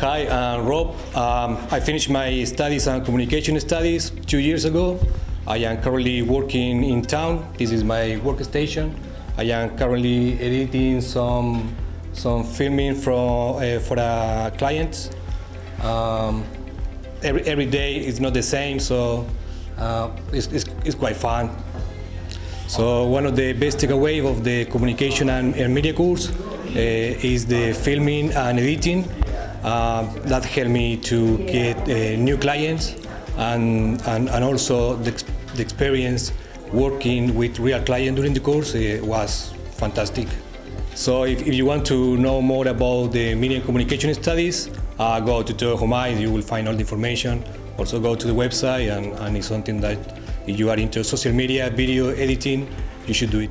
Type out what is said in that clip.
Hi, I'm Rob. Um, I finished my studies on communication studies two years ago. I am currently working in town. This is my workstation. I am currently editing some some filming from uh, for a client. Um, every, every day is not the same, so uh, it's, it's, it's quite fun. So one of the best takeaway of the communication and, and media course uh, is the filming and editing. Uh, that helped me to get uh, new clients and, and, and also the, the experience working with real clients during the course uh, was fantastic. So if, if you want to know more about the media and communication studies, uh, go to Teo you will find all the information. Also go to the website and, and it's something that if you are into social media, video editing, you should do it.